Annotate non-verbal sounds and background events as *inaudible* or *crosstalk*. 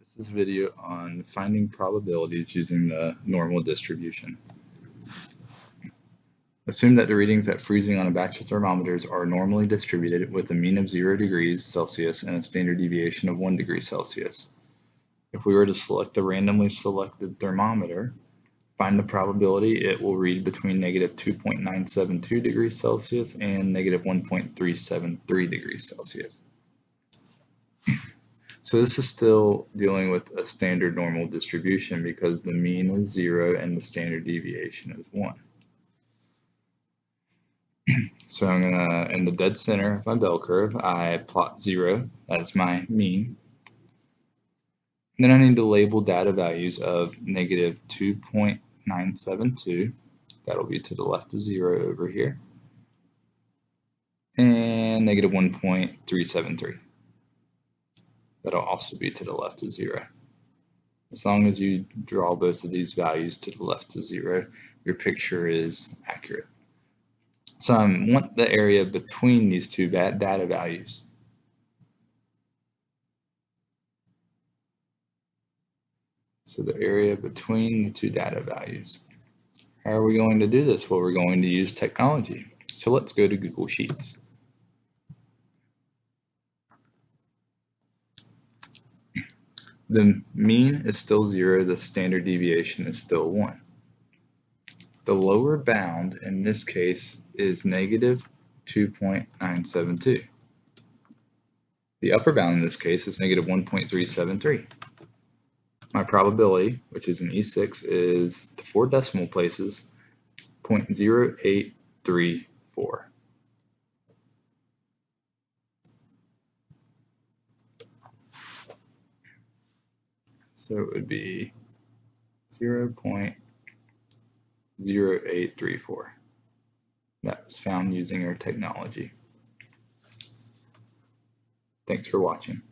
This is a video on finding probabilities using the normal distribution. Assume that the readings at freezing on a batch of thermometers are normally distributed with a mean of 0 degrees Celsius and a standard deviation of 1 degree Celsius. If we were to select the randomly selected thermometer, find the probability it will read between negative 2.972 degrees Celsius and negative 1.373 degrees Celsius. So this is still dealing with a standard normal distribution because the mean is zero and the standard deviation is one. *clears throat* So I'm gonna, in the dead center of my bell curve, I plot zero, that's my mean. then I need to label data values of negative 2.972, that'll be to the left of zero over here, and negative 1.373 that'll also be to the left of zero. As long as you draw both of these values to the left of zero, your picture is accurate. So I want the area between these two data values. So the area between the two data values. How are we going to do this? Well, we're going to use technology. So let's go to Google Sheets. The mean is still zero, the standard deviation is still one. The lower bound in this case is negative 2.972. The upper bound in this case is negative 1.373. My probability, which is an E6, is the four decimal places 0.0834. So it would be 0 0.0834. That was found using our technology. Thanks for watching.